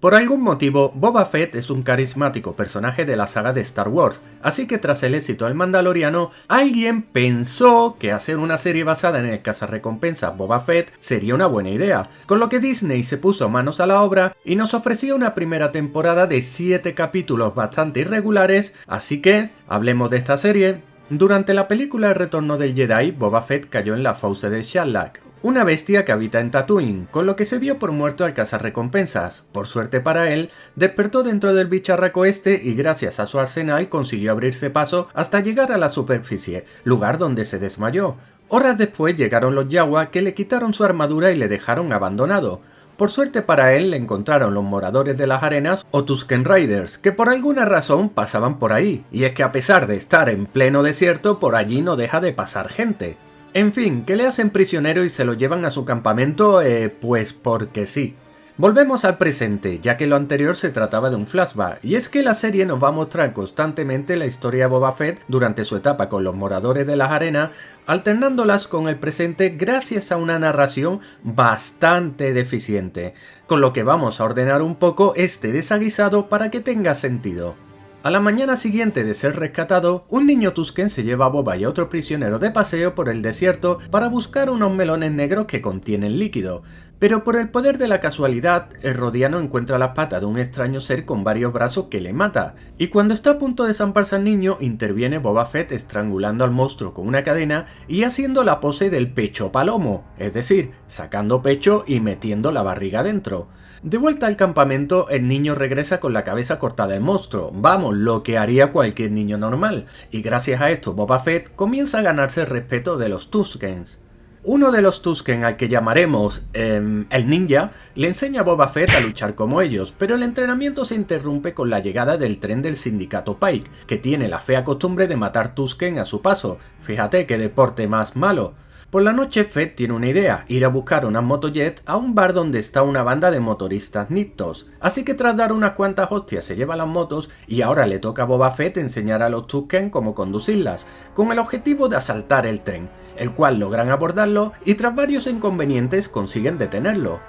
Por algún motivo, Boba Fett es un carismático personaje de la saga de Star Wars, así que tras el éxito del Mandaloriano, alguien pensó que hacer una serie basada en el cazarrecompensa Boba Fett sería una buena idea, con lo que Disney se puso manos a la obra y nos ofreció una primera temporada de 7 capítulos bastante irregulares, así que hablemos de esta serie. Durante la película El retorno del Jedi, Boba Fett cayó en la fauce de Shalak, una bestia que habita en Tatooine, con lo que se dio por muerto al cazar recompensas. Por suerte para él, despertó dentro del bicharraco este y gracias a su arsenal consiguió abrirse paso hasta llegar a la superficie, lugar donde se desmayó. Horas después llegaron los Yawa que le quitaron su armadura y le dejaron abandonado. Por suerte para él le encontraron los moradores de las arenas o Tusken Riders, que por alguna razón pasaban por ahí, y es que a pesar de estar en pleno desierto, por allí no deja de pasar gente. En fin, que le hacen prisionero y se lo llevan a su campamento, eh, pues porque sí. Volvemos al presente, ya que lo anterior se trataba de un flashback, y es que la serie nos va a mostrar constantemente la historia de Boba Fett durante su etapa con los moradores de las arenas, alternándolas con el presente gracias a una narración bastante deficiente, con lo que vamos a ordenar un poco este desaguisado para que tenga sentido. A la mañana siguiente de ser rescatado, un niño Tusken se lleva a Boba y a otro prisionero de paseo por el desierto para buscar unos melones negros que contienen líquido, pero por el poder de la casualidad, el rodiano encuentra las patas de un extraño ser con varios brazos que le mata, y cuando está a punto de zamparse al niño, interviene Boba Fett estrangulando al monstruo con una cadena y haciendo la pose del pecho palomo, es decir, sacando pecho y metiendo la barriga dentro. De vuelta al campamento, el niño regresa con la cabeza cortada del monstruo, vamos, lo que haría cualquier niño normal, y gracias a esto Boba Fett comienza a ganarse el respeto de los Tuskens. Uno de los Tusken al que llamaremos em, el ninja le enseña a Boba Fett a luchar como ellos, pero el entrenamiento se interrumpe con la llegada del tren del sindicato Pike, que tiene la fea costumbre de matar Tusken a su paso. Fíjate qué deporte más malo. Por la noche Fett tiene una idea, ir a buscar unas motojet a un bar donde está una banda de motoristas nictos. Así que tras dar unas cuantas hostias se lleva las motos y ahora le toca a Boba Fett enseñar a los Tusken cómo conducirlas, con el objetivo de asaltar el tren, el cual logran abordarlo y tras varios inconvenientes consiguen detenerlo.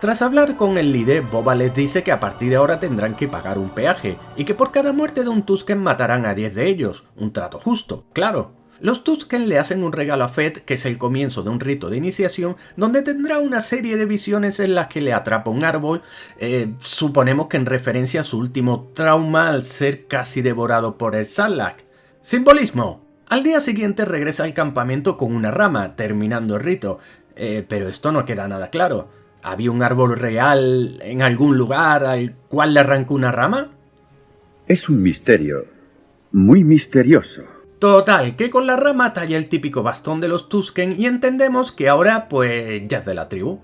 Tras hablar con el líder, Boba les dice que a partir de ahora tendrán que pagar un peaje, y que por cada muerte de un Tusken matarán a 10 de ellos, un trato justo, claro. Los Tusken le hacen un regalo a Fett, que es el comienzo de un rito de iniciación, donde tendrá una serie de visiones en las que le atrapa un árbol, eh, suponemos que en referencia a su último trauma al ser casi devorado por el Sarlacc. ¡Simbolismo! Al día siguiente regresa al campamento con una rama, terminando el rito, eh, pero esto no queda nada claro. ¿Había un árbol real en algún lugar al cual le arrancó una rama? Es un misterio, muy misterioso. Total, que con la rama talla el típico bastón de los Tusken y entendemos que ahora pues ya es de la tribu.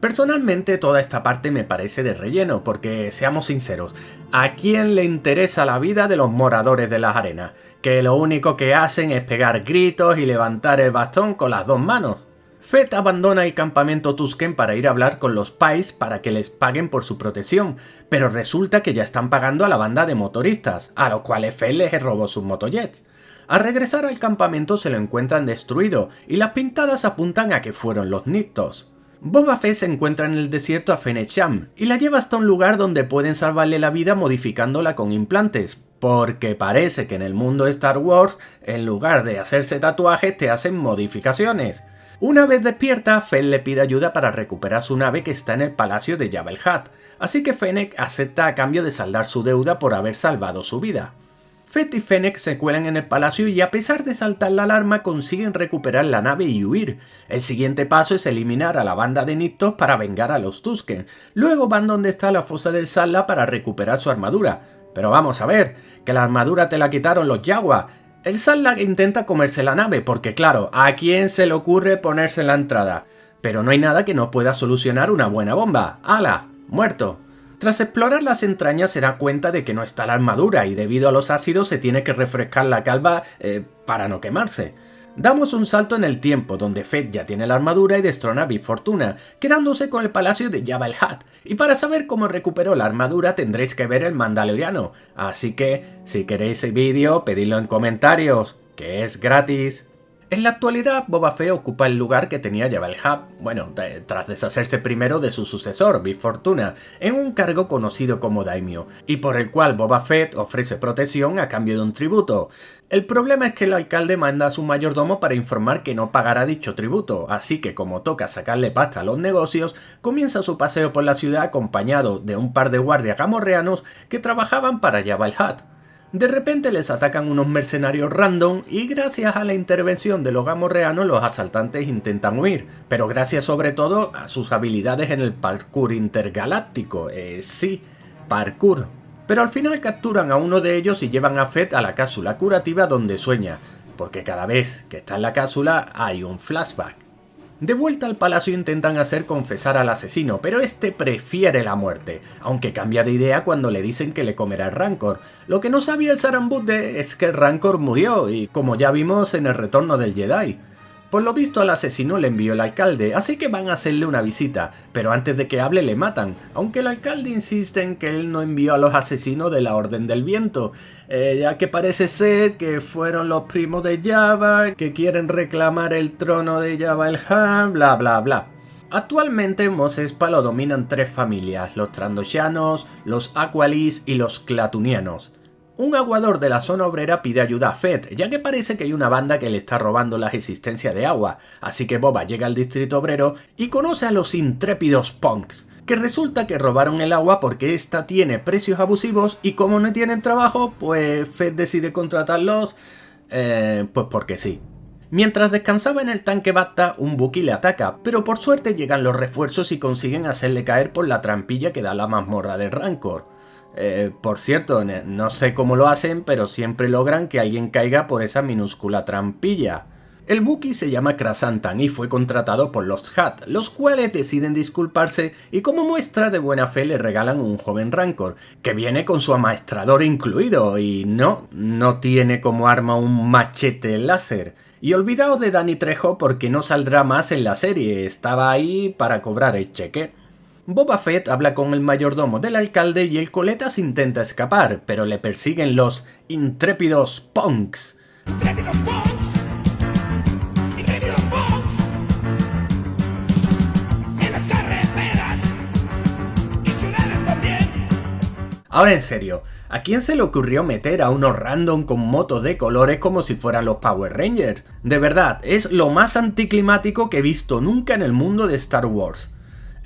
Personalmente toda esta parte me parece de relleno, porque seamos sinceros, ¿a quién le interesa la vida de los moradores de las arenas? Que lo único que hacen es pegar gritos y levantar el bastón con las dos manos. Fett abandona el campamento Tusken para ir a hablar con los Pais para que les paguen por su protección, pero resulta que ya están pagando a la banda de motoristas, a los cuales Fett les robó sus motojets. Al regresar al campamento se lo encuentran destruido y las pintadas apuntan a que fueron los Nictos. Boba Fett se encuentra en el desierto a Fennec Sham y la lleva hasta un lugar donde pueden salvarle la vida modificándola con implantes, porque parece que en el mundo de Star Wars, en lugar de hacerse tatuajes, te hacen modificaciones. Una vez despierta, Fett le pide ayuda para recuperar su nave que está en el palacio de Jabba así que Fennec acepta a cambio de saldar su deuda por haber salvado su vida. Fett y Fennec se cuelan en el palacio y a pesar de saltar la alarma consiguen recuperar la nave y huir. El siguiente paso es eliminar a la banda de Nictos para vengar a los Tusken. Luego van donde está la fosa del Sala para recuperar su armadura. Pero vamos a ver, que la armadura te la quitaron los Yaguas. El Sarlacc intenta comerse la nave porque claro, ¿a quién se le ocurre ponerse en la entrada? Pero no hay nada que no pueda solucionar una buena bomba. ¡Hala! ¡Muerto! Tras explorar las entrañas se da cuenta de que no está la armadura y debido a los ácidos se tiene que refrescar la calva eh, para no quemarse. Damos un salto en el tiempo, donde Fett ya tiene la armadura y destrona a Big Fortuna, quedándose con el palacio de Jabba el Hutt. Y para saber cómo recuperó la armadura tendréis que ver el Mandaloriano, así que si queréis el vídeo pedidlo en comentarios, que es gratis. En la actualidad, Boba Fett ocupa el lugar que tenía Jabba el Hutt, bueno, tras deshacerse primero de su sucesor, Big Fortuna, en un cargo conocido como Daimyo, y por el cual Boba Fett ofrece protección a cambio de un tributo. El problema es que el alcalde manda a su mayordomo para informar que no pagará dicho tributo, así que como toca sacarle pasta a los negocios, comienza su paseo por la ciudad acompañado de un par de guardias gamorreanos que trabajaban para Jabba el Hutt. De repente les atacan unos mercenarios random y gracias a la intervención de los gamorreanos los asaltantes intentan huir, pero gracias sobre todo a sus habilidades en el parkour intergaláctico, eh, sí, parkour. Pero al final capturan a uno de ellos y llevan a Fett a la cápsula curativa donde sueña, porque cada vez que está en la cápsula hay un flashback. De vuelta al palacio intentan hacer confesar al asesino, pero este prefiere la muerte, aunque cambia de idea cuando le dicen que le comerá el Rancor. Lo que no sabía el Sarambude es que el Rancor murió, y como ya vimos en el retorno del Jedi. Por lo visto al asesino le envió el alcalde, así que van a hacerle una visita, pero antes de que hable le matan, aunque el alcalde insiste en que él no envió a los asesinos de la Orden del Viento, eh, ya que parece ser que fueron los primos de Java, que quieren reclamar el trono de Java el Han, bla bla bla. Actualmente Mos Espa lo dominan tres familias, los Trandoshanos, los Aqualis y los Clatunianos. Un aguador de la zona obrera pide ayuda a Fett, ya que parece que hay una banda que le está robando la existencia de agua, así que Boba llega al distrito obrero y conoce a los intrépidos punks, que resulta que robaron el agua porque ésta tiene precios abusivos y como no tienen trabajo, pues Fett decide contratarlos, eh, pues porque sí. Mientras descansaba en el tanque Bacta, un Buki le ataca, pero por suerte llegan los refuerzos y consiguen hacerle caer por la trampilla que da la mazmorra de Rancor. Eh, por cierto, no sé cómo lo hacen, pero siempre logran que alguien caiga por esa minúscula trampilla. El Buki se llama Krasantan y fue contratado por los Hat, los cuales deciden disculparse y como muestra de buena fe le regalan un joven Rancor, que viene con su amaestrador incluido y no, no tiene como arma un machete láser. Y olvidaos de Danny Trejo porque no saldrá más en la serie, estaba ahí para cobrar el cheque. Boba Fett habla con el mayordomo del alcalde y el coletas intenta escapar, pero le persiguen los intrépidos punks. Ahora en serio, ¿a quién se le ocurrió meter a unos random con motos de colores como si fueran los Power Rangers? De verdad, es lo más anticlimático que he visto nunca en el mundo de Star Wars.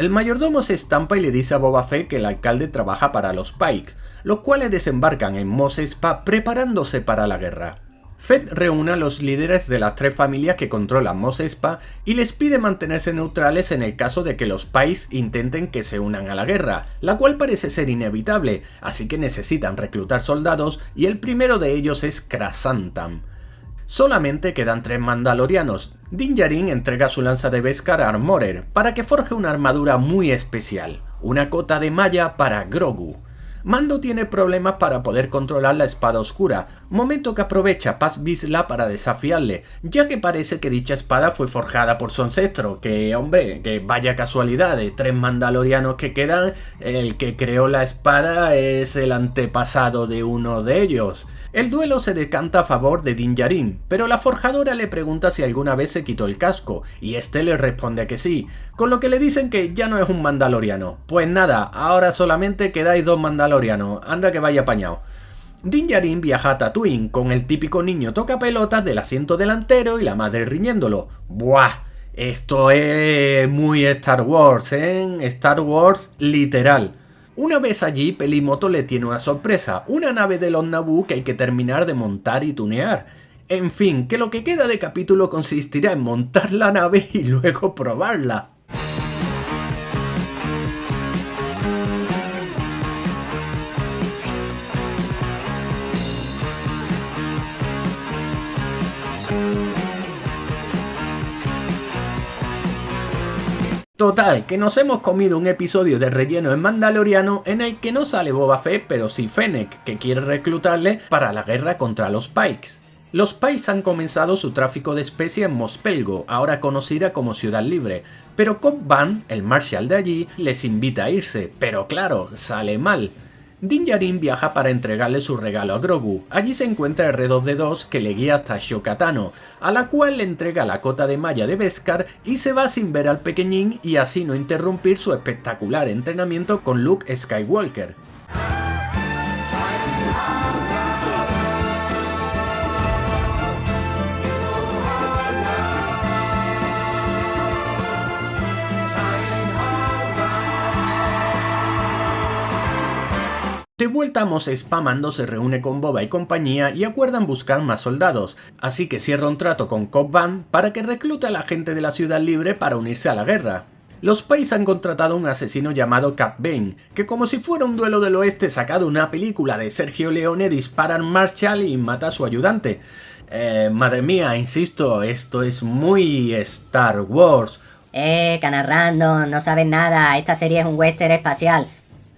El mayordomo se estampa y le dice a Boba Fett que el alcalde trabaja para los Pikes, los cuales desembarcan en Mos Espa preparándose para la guerra. Fett reúne a los líderes de las tres familias que controlan Mos Espa y les pide mantenerse neutrales en el caso de que los Pikes intenten que se unan a la guerra, la cual parece ser inevitable, así que necesitan reclutar soldados y el primero de ellos es Krasantam. Solamente quedan tres mandalorianos. Din Djarin entrega su lanza de Beskar a Armorer para que forje una armadura muy especial, una cota de malla para Grogu. Mando tiene problemas para poder controlar la espada oscura, momento que aprovecha Paz Vizsla para desafiarle, ya que parece que dicha espada fue forjada por su ancestro, que hombre, que vaya casualidad, de tres mandalorianos que quedan, el que creó la espada es el antepasado de uno de ellos. El duelo se decanta a favor de Din Djarin, pero la forjadora le pregunta si alguna vez se quitó el casco, y este le responde que sí, con lo que le dicen que ya no es un mandaloriano. Pues nada, ahora solamente quedáis dos mandalorianos, anda que vaya apañado. Din Djarin viaja a Tatooine con el típico niño toca pelotas del asiento delantero y la madre riñéndolo. ¡Buah! Esto es muy Star Wars, ¿eh? Star Wars literal. Una vez allí, Pelimoto le tiene una sorpresa, una nave de los Naboo que hay que terminar de montar y tunear. En fin, que lo que queda de capítulo consistirá en montar la nave y luego probarla. Total, que nos hemos comido un episodio de relleno en Mandaloriano en el que no sale Boba Fett, pero sí Fennec, que quiere reclutarle para la guerra contra los Pikes. Los Pikes han comenzado su tráfico de especie en Mospelgo, ahora conocida como Ciudad Libre, pero Cobb Van, el Marshal de allí, les invita a irse, pero claro, sale mal. Din Djarin viaja para entregarle su regalo a Grogu. Allí se encuentra R2D2 que le guía hasta Shokatano, a la cual le entrega la cota de malla de Beskar y se va sin ver al pequeñín y así no interrumpir su espectacular entrenamiento con Luke Skywalker. De vuelta a Mos Espa, se reúne con Boba y compañía y acuerdan buscar más soldados, así que cierra un trato con Cobb Van para que reclute a la gente de la Ciudad Libre para unirse a la guerra. Los Pais han contratado a un asesino llamado Cap Bane, que como si fuera un duelo del oeste sacado una película de Sergio Leone dispara a Marshall y mata a su ayudante. Eh, madre mía, insisto, esto es muy Star Wars. Eh, canarrando, no sabes nada, esta serie es un western espacial.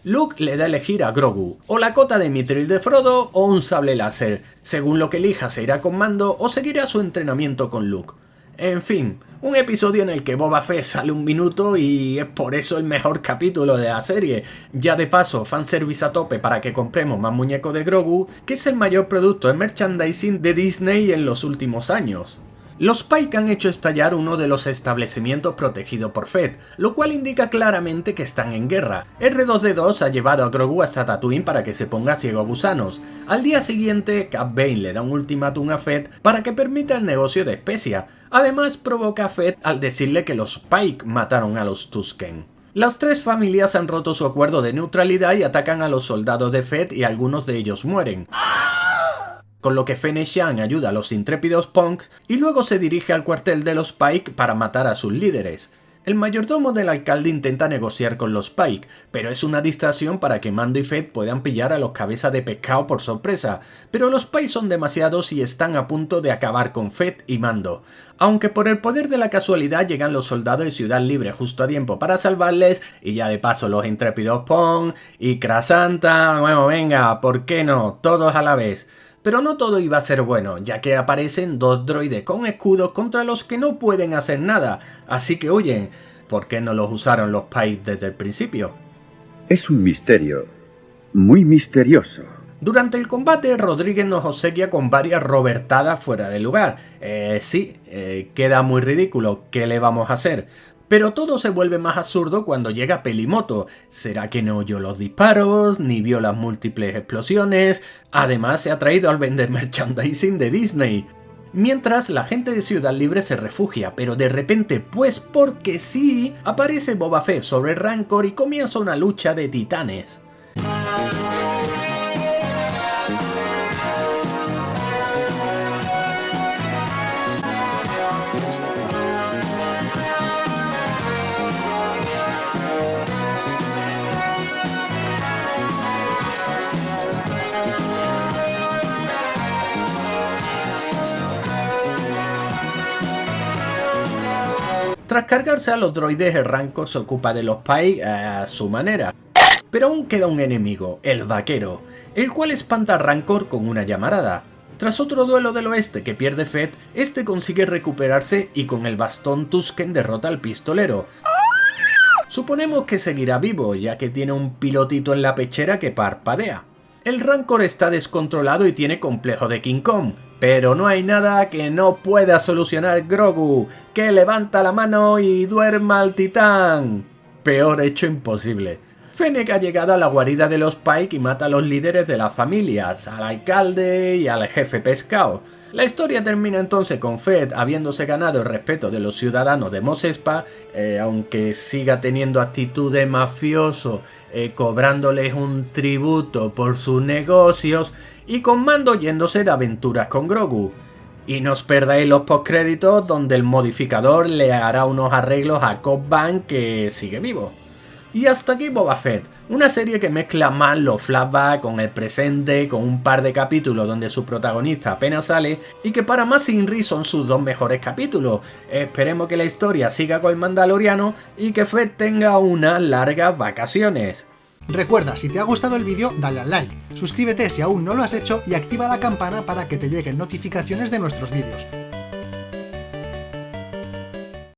Luke le da a elegir a Grogu, o la cota de Mithril de Frodo o un sable láser. Según lo que elija se irá con Mando o seguirá su entrenamiento con Luke. En fin, un episodio en el que Boba Fett sale un minuto y es por eso el mejor capítulo de la serie. Ya de paso, fanservice a tope para que compremos más muñecos de Grogu, que es el mayor producto de merchandising de Disney en los últimos años. Los Pike han hecho estallar uno de los establecimientos protegidos por Fed, lo cual indica claramente que están en guerra. R2D2 ha llevado a Grogu hasta Tatooine para que se ponga ciego a gusanos. Al día siguiente, Cap le da un ultimátum a Fed para que permita el negocio de especia. Además, provoca a Fed al decirle que los Pike mataron a los Tusken. Las tres familias han roto su acuerdo de neutralidad y atacan a los soldados de Fed y algunos de ellos mueren con lo que Fene Xiang ayuda a los intrépidos punks y luego se dirige al cuartel de los Pike para matar a sus líderes. El mayordomo del alcalde intenta negociar con los Pike, pero es una distracción para que Mando y Fed puedan pillar a los cabezas de pescado por sorpresa, pero los Pike son demasiados y están a punto de acabar con Fed y Mando. Aunque por el poder de la casualidad llegan los soldados de Ciudad Libre justo a tiempo para salvarles, y ya de paso los intrépidos Pong y Krasanta, bueno venga, ¿por qué no? Todos a la vez. Pero no todo iba a ser bueno, ya que aparecen dos droides con escudos contra los que no pueden hacer nada, así que oye, ¿por qué no los usaron los Pais desde el principio? Es un misterio, muy misterioso. Durante el combate, Rodríguez nos obsequia con varias robertadas fuera de lugar. Eh, sí, eh, queda muy ridículo, ¿qué le vamos a hacer? Pero todo se vuelve más absurdo cuando llega Pelimoto. ¿Será que no oyó los disparos, ni vio las múltiples explosiones? Además se ha traído al vender merchandising de Disney. Mientras la gente de Ciudad Libre se refugia, pero de repente, pues porque sí, aparece Boba Fett sobre Rancor y comienza una lucha de titanes. Tras cargarse a los droides, el Rancor se ocupa de los Pai a su manera. Pero aún queda un enemigo, el Vaquero, el cual espanta a Rancor con una llamarada. Tras otro duelo del oeste que pierde Fett, este consigue recuperarse y con el bastón Tusken derrota al pistolero. Suponemos que seguirá vivo, ya que tiene un pilotito en la pechera que parpadea. El Rancor está descontrolado y tiene complejo de King Kong, pero no hay nada que no pueda solucionar Grogu, que levanta la mano y duerma al titán. Peor hecho imposible. Fennec ha llegado a la guarida de los Pike y mata a los líderes de las familias, al alcalde y al jefe pescado. La historia termina entonces con Fed habiéndose ganado el respeto de los ciudadanos de Mos Espa, eh, aunque siga teniendo actitud de mafioso, eh, cobrándoles un tributo por sus negocios y con Mando yéndose de aventuras con Grogu. Y no os perdáis los postcréditos donde el modificador le hará unos arreglos a Cobb Bank que sigue vivo. Y hasta aquí Boba Fett, una serie que mezcla más los flashbacks con el presente, con un par de capítulos donde su protagonista apenas sale y que para más Inri son sus dos mejores capítulos. Esperemos que la historia siga con el Mandaloriano y que Fett tenga unas largas vacaciones. Recuerda, si te ha gustado el vídeo, dale al like, suscríbete si aún no lo has hecho y activa la campana para que te lleguen notificaciones de nuestros vídeos.